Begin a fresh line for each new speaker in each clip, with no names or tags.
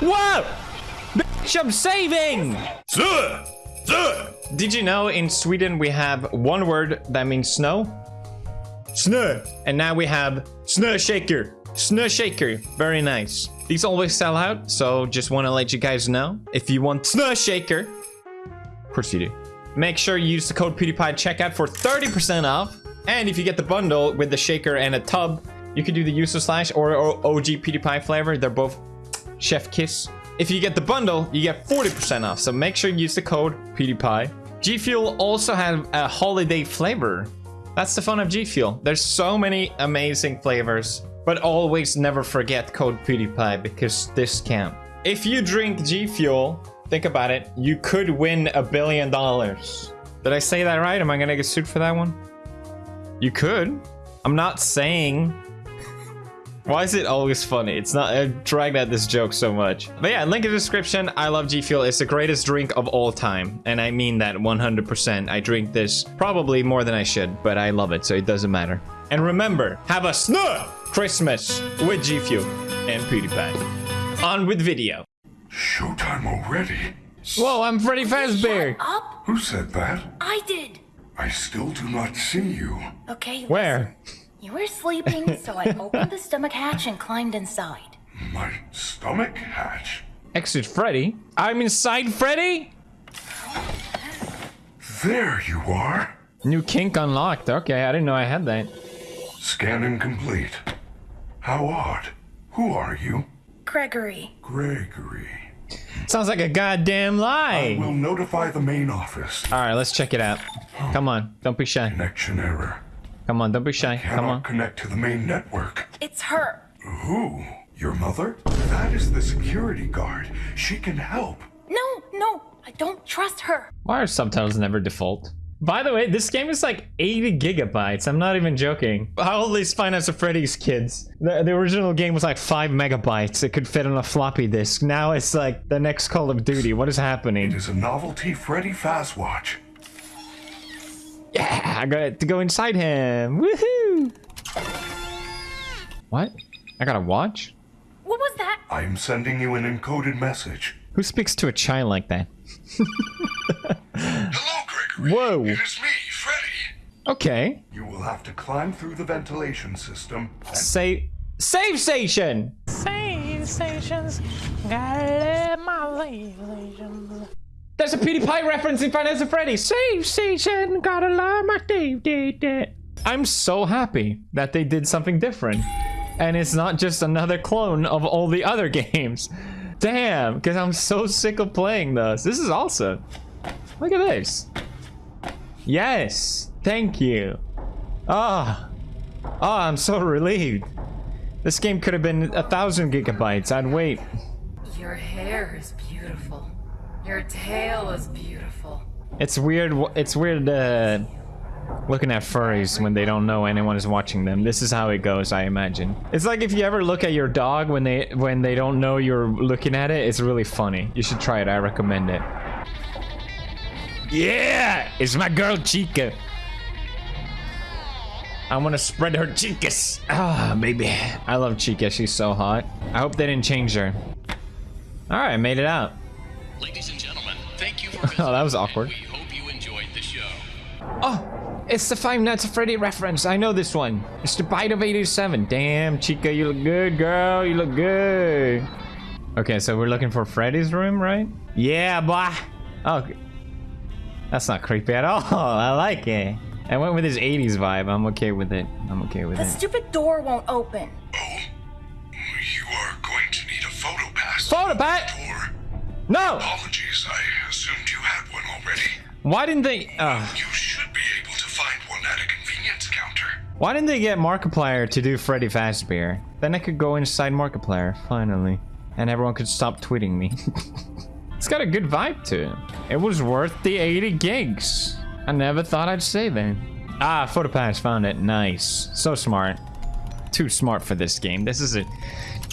Whoa! Bitch, I'm saving!
Sir! Sir!
Did you know in Sweden we have one word that means snow? Snö. And now we have snö shaker. Snö shaker. Very nice. These always sell out, so just want to let you guys know. If you want snö shaker, of course you do. Make sure you use the code PewDiePie checkout for 30% off. And if you get the bundle with the shaker and a tub, you can do the user slash or, or OG PewDiePie flavor. They're both chef kiss. If you get the bundle, you get 40% off. So make sure you use the code PewDiePie. G Fuel also have a holiday flavor. That's the fun of G Fuel. There's so many amazing flavors, but always never forget code PewDiePie because this can. If you drink G Fuel, think about it, you could win a billion dollars. Did I say that right? Am I gonna get sued for that one? You could. I'm not saying why is it always funny? It's not, I dragged at this joke so much. But yeah, link in the description. I love G Fuel. It's the greatest drink of all time. And I mean that 100%. I drink this probably more than I should, but I love it, so it doesn't matter. And remember, have a snug Christmas with G Fuel and PewDiePie. On with video.
Showtime already?
Whoa, I'm Freddy Fazbear.
Up?
Who said that?
I did.
I still do not see you.
Okay.
Where?
Listen. You were sleeping, so I opened the stomach hatch and climbed inside.
My stomach hatch.
Exit Freddy? I'm inside Freddy?
There you are.
New kink unlocked. Okay, I didn't know I had that.
Scanning complete. How odd. Who are you?
Gregory.
Gregory.
Sounds like a goddamn lie.
I
lie.
will notify the main office.
All right, let's check it out. Come on, don't be shy.
Connection error.
Come on, don't be shy. Come
Cannot
on.
connect to the main network.
It's her.
Who? Your mother? That is the security guard. She can help.
No, no, I don't trust her.
Why are subtitles never default? By the way, this game is like 80 gigabytes. I'm not even joking. How old is Five Nights at Freddy's kids? The, the original game was like 5 megabytes. It could fit on a floppy disk. Now it's like the next Call of Duty. What is happening?
It is a novelty Freddy Fazwatch.
Yeah, I got to go inside him. Woohoo! What? I got a watch?
What was that?
I am sending you an encoded message.
Who speaks to a child like that?
Hello, Gregory.
Whoa.
It is me, Freddy.
Okay.
You will have to climb through the ventilation system and
Save save station.
Save stations, gotta live my stations.
There's a PewDiePie reference in Five Nights at Freddy's. Save station, gotta love my Dave did it. I'm so happy that they did something different. And it's not just another clone of all the other games. Damn, because I'm so sick of playing those. This is awesome. Look at this. Yes, thank you. Ah, oh, I'm so relieved. This game could have been a thousand gigabytes. I'd wait.
Your hair is beautiful. Your tail is beautiful.
It's weird. It's weird uh, looking at furries when they don't know anyone is watching them. This is how it goes, I imagine. It's like if you ever look at your dog when they when they don't know you're looking at it. It's really funny. You should try it. I recommend it. Yeah, it's my girl Chica. I want to spread her chicas. Ah, baby. I love Chica. She's so hot. I hope they didn't change her. All right, made it out.
Ladies and gentlemen, thank you for
Oh, that was awkward.
We hope you enjoyed the show.
Oh, it's the Five Nights at Freddy reference. I know this one. It's the Bite of 87. Damn, Chica, you look good, girl. You look good. Okay, so we're looking for Freddy's room, right? Yeah, boy. Oh, that's not creepy at all. I like it. I went with his 80s vibe. I'm okay with it. I'm okay with
The
it.
stupid door won't open.
Oh, you are going to need a photo pass.
Photo pat? No!
apologies, I assumed you had one already.
Why didn't they... Uh,
You should be able to find one at a convenience counter.
why didn't they get Markiplier to do Freddy Fazbear? Then I could go inside Markiplier, finally. And everyone could stop tweeting me. it's got a good vibe to it. It was worth the 80 gigs. I never thought I'd say that. Ah, PhotoPass found it. Nice. So smart. Too smart for this game. This is a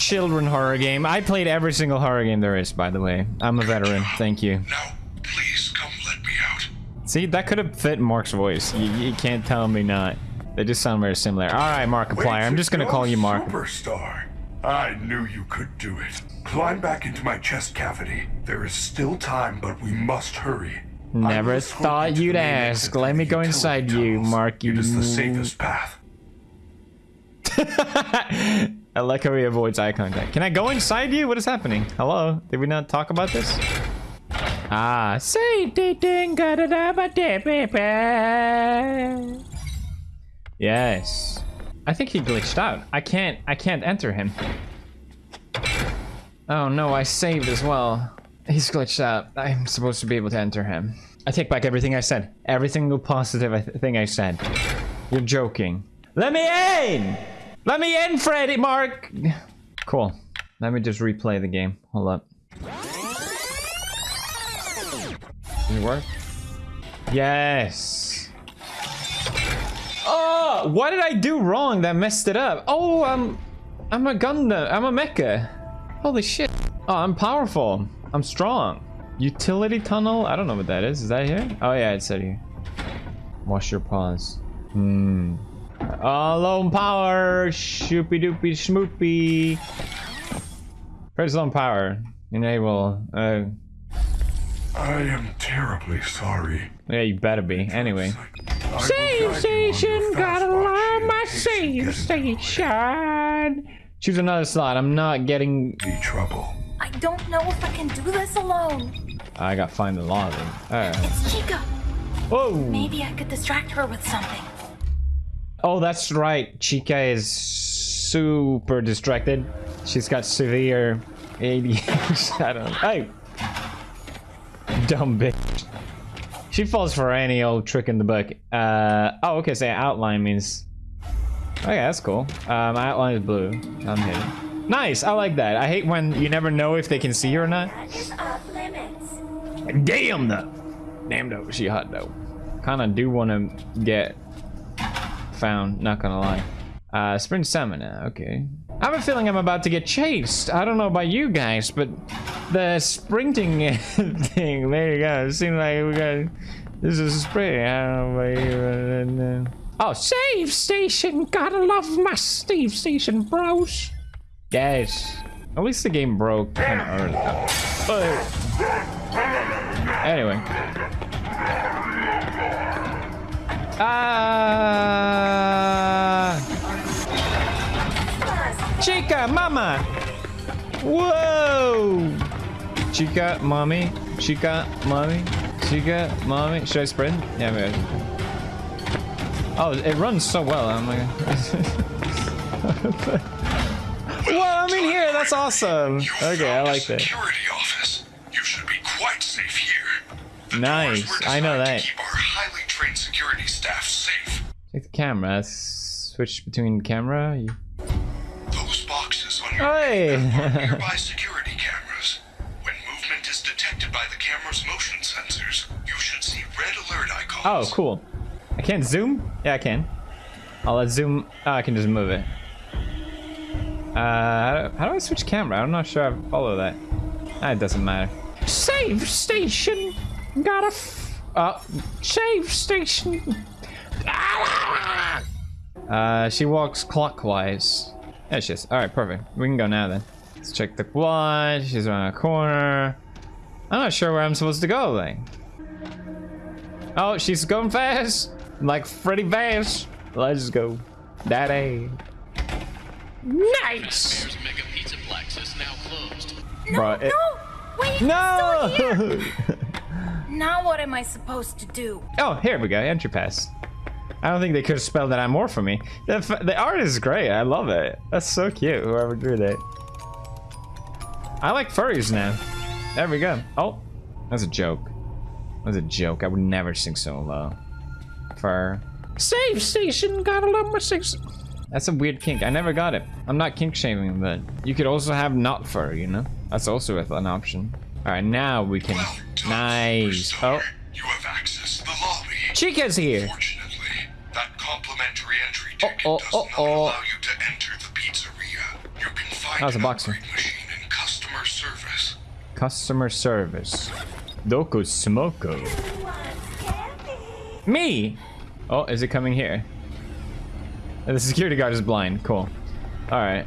children horror game. I played every single horror game there is, by the way. I'm a veteran. Thank you.
Now, please come let me out.
See, that could have fit Mark's voice. You, you can't tell me not. They just sound very similar. All right, Markiplier. I'm just gonna call you Mark.
Superstar. I knew you could do it. Climb back into my chest cavity. There is still time, but we must hurry.
Never thought
you
you'd ask. Let me go inside you,
tunnels.
Marky.
It is the safest path.
I like how he avoids eye contact. Can I go inside you? What is happening? Hello? Did we not talk about this? Ah, say ding. Yes. I think he glitched out. I can't I can't enter him. Oh no, I saved as well. He's glitched out. I'm supposed to be able to enter him. I take back everything I said. Every single positive thing I said. You're joking. Let me in! Let me in, Freddy Mark! Cool. Let me just replay the game. Hold up. Did it work? Yes. Oh, what did I do wrong that messed it up? Oh, I'm, I'm a Gundam. I'm a mecha. Holy shit. Oh, I'm powerful. I'm strong. Utility tunnel? I don't know what that is. Is that here? Oh yeah, it's said here. Wash your paws. Hmm. Alone power. Shoopy doopy schmoopy. Press on power. Enable. Uh,
I am terribly sorry.
yeah, you better be. Anyway.
I will
Save
guide you on
station, gotta
fast
my
watch in case
save
you get
station.
Choose another slot. I'm not getting.
Any trouble?
I don't know if I can do this alone.
I got find the lobby. Alright.
It's Chica.
Whoa!
Maybe I could distract her with something.
Oh, that's right. Chica is super distracted. She's got severe ADHD. I don't. Hey, dumb bitch. She falls for any old trick in the book. Uh oh. Okay, so outline means. Okay, that's cool. Um, outline is blue. I'm hidden. Nice. I like that. I hate when you never know if they can see you or not. Damn though. Damn though. She hot though. Kind of do want to get found, not gonna lie. Uh, sprint stamina, okay. I have a feeling I'm about to get chased. I don't know about you guys, but the sprinting thing, there you go. It seems like we got, this is a sprint. I don't know about you. uh,
Oh, save station, gotta love my save station, bros.
Yes. At least the game broke kind of early. Oh. Anyway. Ah. Chica, mama. Whoa. Chica, mommy. Chica, mommy. Chica, mommy. Should I sprint? Yeah, maybe. Oh, it runs so well. I'm like. Whoa, I'm in here. That's awesome. Okay, I like that.
Security office. You should be quite safe here. The
Nice, I know that.
Keep our highly trained security staff safe.
Take the camera. Switch between camera. You... Hey.
nearby security cameras. When movement is detected by the camera's motion sensors, you should see red alert
Oh, cool. I can't zoom? Yeah, I can. I'll let zoom. Oh, I can just move it. Uh, how do, I switch camera? I'm not sure I follow that. Ah, it doesn't matter.
Save station, gotta. F-
Oh,
save station.
uh, she walks clockwise. There she is. All right, perfect. We can go now then. Let's check the quad. She's around a corner. I'm not sure where I'm supposed to go then. Oh, she's going fast. Like Freddy Fast. Let's go. Daddy.
Nice.
Bear's Mega Pizzaplex is now closed.
Bro, it-
No! Wait,
No!
still here! Now what am I supposed to do?
oh, here we go. Entry pass. I don't think they could have spelled that out more for me. The, f- the art is great. I love it. That's so cute. Whoever drew that. I like furries now. There we go. Oh, that's a joke. That's a joke. I would never sing so low. Fur.
Save station, gotta love my six.
That's a weird kink. I never got it. I'm not kink shaming, but you could also have not fur, you know? That's also an option. All right, now we can.
Well done,
Nice. Oh,
You have access to the lobby.
Chica's here.
Can find
That was a
an
boxer.
machine in customer service.
Customer service. Doko Smoko. Me! Oh, is it coming here? The security guard is blind. Cool. Alright.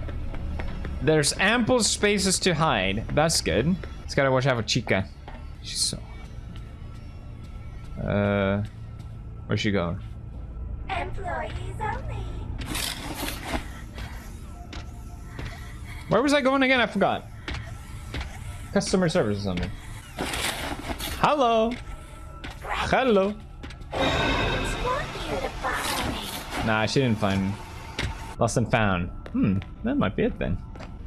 There's ample spaces to hide. That's good. Just gotta watch out for Chica. She's so... Uh... Where's she going?
Employees only.
Where was I going again? I forgot. Customer service or something. Hello. Hello.
Want you to follow me.
Nah, she didn't find me. Lost and found. Hmm, that might be it then.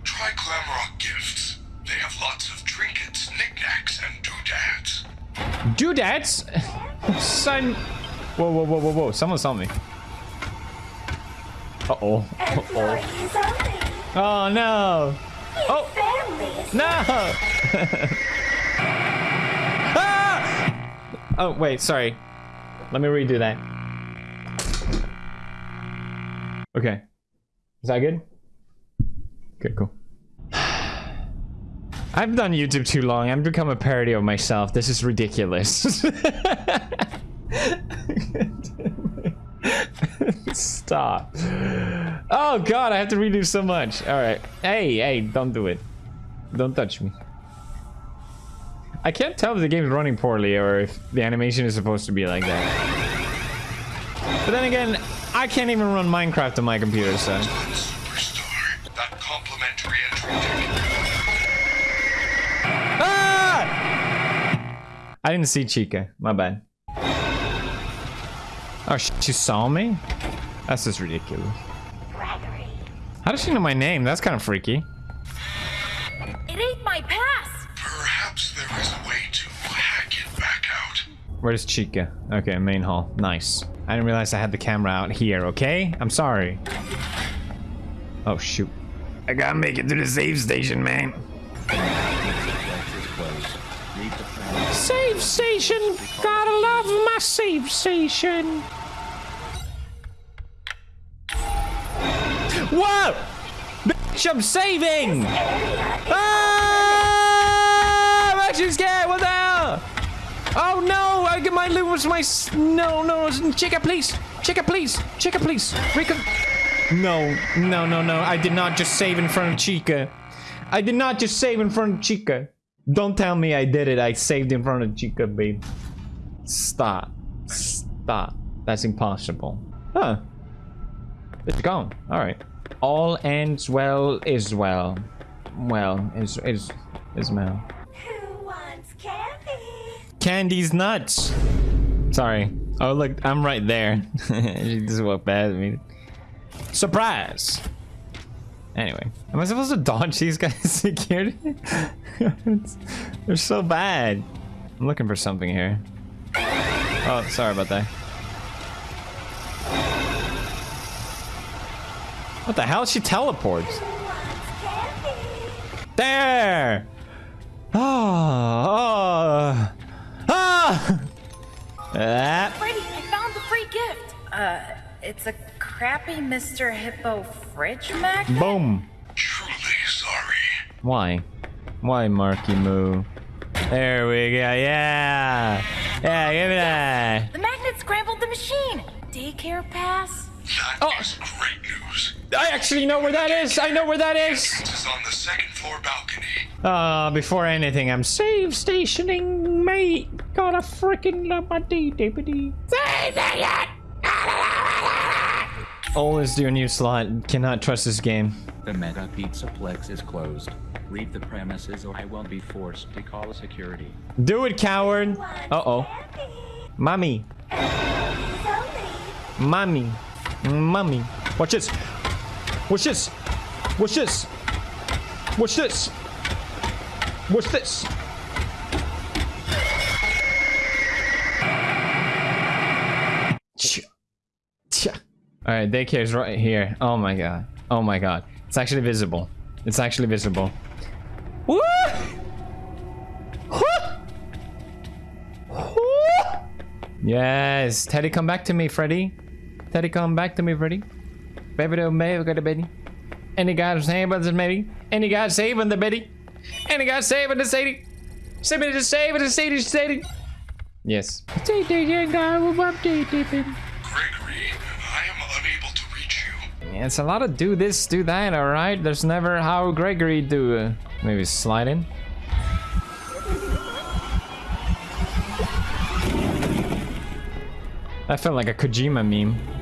Try Glamrock gifts. They have lots of trinkets, knickknacks, and doodads.
Doodads? Son. Whoa, whoa, whoa, whoa, whoa. Someone saw me. Uh oh. Uh oh. Oh no. Oh.
Families.
No! ah! Oh, wait, sorry. Let me redo that. Okay. Is that good? Okay, cool. I've done YouTube too long. I've become a parody of myself. This is ridiculous. Stop. Oh god, I have to redo so much. Alright. Hey, hey, don't do it. Don't touch me. I can't tell if the game's running poorly or if the animation is supposed to be like that. But then again, I can't even run Minecraft on my computer, so...
Superstar. That complimentary entry ticket.
Ah! I didn't see Chica. My bad. Oh, sh- she saw me? That's just ridiculous.
Gregory.
How does she know my name? That's kind of freaky.
It ain't my pass.
Perhaps there is a way to hack it back out.
Where's Chica? Okay, main hall. Nice. I didn't realize I had the camera out here, okay? I'm sorry. Oh, shoot. I gotta make it to the save station, man.
Save station. Gotta love my save station.
Whoa! Bitch, I'm saving! Ah! I'm actually scared. What the hell? Oh no! I get my loot was my. No, no, Chica, please! Chica, please! Chica, please! Recon. No, no, no, no! I did not just save in front of Chica. I did not just save in front of Chica. Don't tell me I did it. I saved in front of Chica, babe. Stop. Stop. That's impossible. Huh. It's gone. All right. All ends well is well. Well is is is well.
Who wants candy?
Candy's nuts. Sorry. Oh look, I'm right there. she just walked past me. Surprise. Anyway, am I supposed to dodge these guys security? They're so bad. I'm looking for something here. Oh, sorry about that. What the hell? She teleports.
Who wants candy?
There! Oh, oh, ah! Ah,
Freddy, I found the free gift.
Uh, it's a crappy Mr. Hippo fridge magnet?
boom.
Truly sorry.
Why? Why, Marky Moo? There we go. Yeah. Yeah, give me that.
The magnet scrambled the machine. Daycare pass?
That is great news.
I actually know where that is. I know where that is.
This is on the second floor balcony.
Uh, before anything, I'm
Save stationing, mate. Gotta freaking love my D deputy.
always do a new slot. Cannot trust this game.
The Mega Pizzaplex is closed. Leave the premises or I will be forced to call security.
Do it, coward. Uh oh. Mommy. Mommy. Mommy. Watch this. Watch this. What's this. What's this. What's this. All right, daycare's right here. Oh my god. Oh my god. It's actually visible. It's actually visible. Woo! Yes, Teddy, come back to me, Freddy. Teddy, come back to me, Freddy. Baby, don't baby, got a baby. Any guy saving the baby? Any guy saving the baby? Any guy saving the Sadie? Somebody just saving the Sadie, Sadie. Yes.
Say, DJ guy, we're up D.
Gregory, I am unable to reach you.
It's a lot of do this, do that, alright? There's never how Gregory do. Uh, maybe slide in. That felt like a Kojima meme.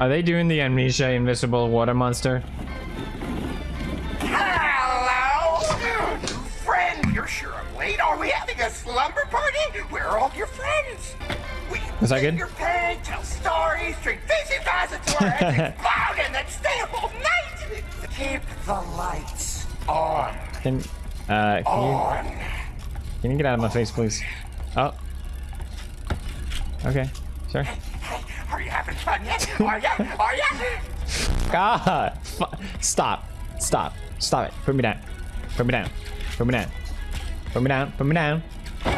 Are they doing the Amnesia Invisible Water Monster?
Hello! Friend, you're sure I'm late. Are we having a slumber party? Where are all your friends? We can
Is that good?
your pain, tell stories, drink fizzy until our and then stay up all night! Keep the lights on.
Can, uh, can you, can you get out of my face, please? Oh. Okay, sure.
Hey, are you having fun yet? Are ya? Are ya?
God! Stop. Stop. Stop it. Put me down. Put me down. Put me down. Put me down. Put me down.
No, no!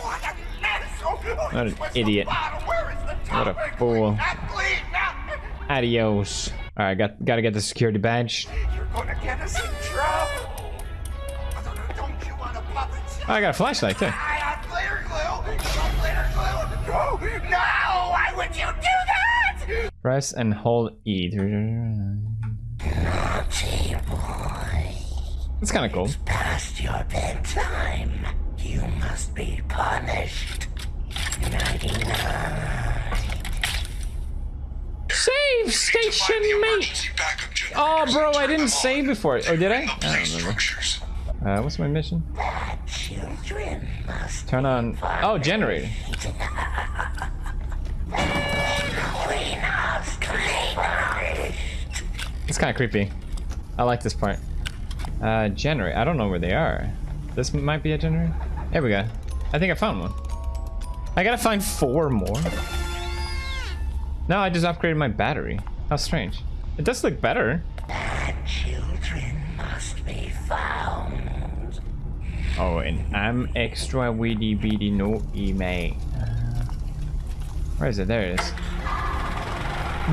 What an oh, asshole!
What an idiot.
bottle? Where is the
What a fool.
Not clean, not-
Adios. Alright, got gotta get the security badge.
You're gonna get us in trouble. Don't, don't you want a puppet?
Oh, I got a flashlight too. Press and hold E.
Naughty boy,
It's kind of cool.
It's past your bedtime. You must be punished. Nighty night.
Save station, mate.
Oh, bro, I didn't save before. Oh, did I? I don't remember. Uh, what's my mission?
Children
Turn on. Oh, generator. It's kind of creepy. I like this part. Uh, generator. I don't know where they are. This might be a generator. There we go. I think I found one. I gotta find four more. No, I just upgraded my battery. How strange. It does look better.
Children must be found.
Oh, and I'm extra weedy beady naughty, mate. Where is it? There it is.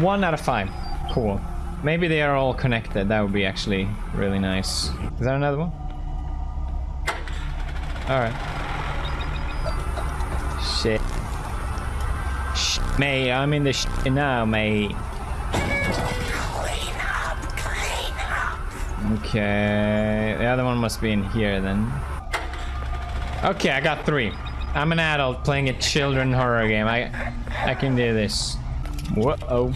One out of five. Cool. Maybe they are all connected. That would be actually really nice. Is that another one? Alright. Shit. Shit, mate. I'm in the shit now, mate.
Clean up, clean up.
Okay, the other one must be in here then. Okay, I got three. I'm an adult playing a children horror game. I I can do this. Whoa.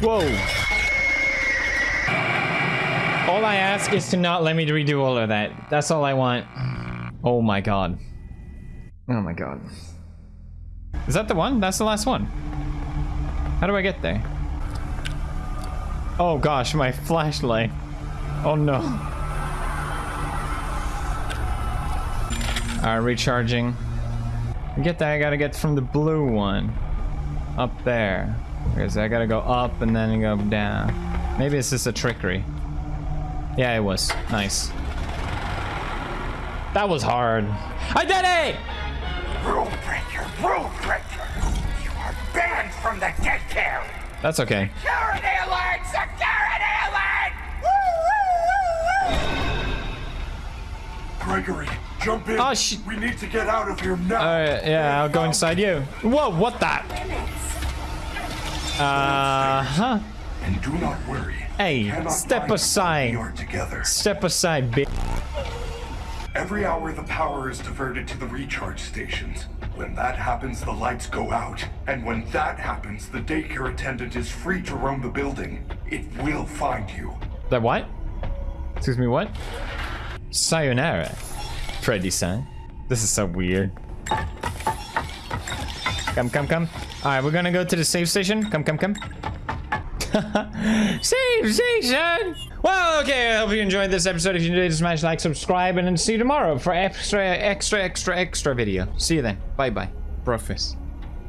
Whoa. All I ask is to not let me redo all of that. That's all I want. Oh my god. Oh my god. Is that the one? That's the last one. How do I get there? Oh gosh, my flashlight. Oh no. Alright, recharging. To get that, I gotta get from the blue one. Up there. Because I gotta go up and then go down. Maybe it's just a trickery. Yeah, it was. Nice. That was hard. I did it!
Rule breaker, rule breaker. You are banned from the daycare.
That's okay.
Security alert! Security alert! Woo, woo, woo, woo.
Gregory, jump in.
Oh, sh-
we need to get out of here now.
Alright, yeah, I'll go inside you. Whoa, what that? Uh huh.
And do not worry.
Hey, step aside.
We are together.
Step aside, bitch.
Every hour the power is diverted to the recharge stations. When that happens, the lights go out. And when that happens, the daycare attendant is free to roam the building. It will find you.
That what? Excuse me, what? Sayonara, Freddy-san. This is so weird. Come, come, come. Alright, we're gonna go to the save station. Come, come, come. save station! Well, okay, I hope you enjoyed this episode. If you did, smash like, subscribe, and then see you tomorrow for extra, extra, extra, extra video. See you then. Bye-bye. Brofist.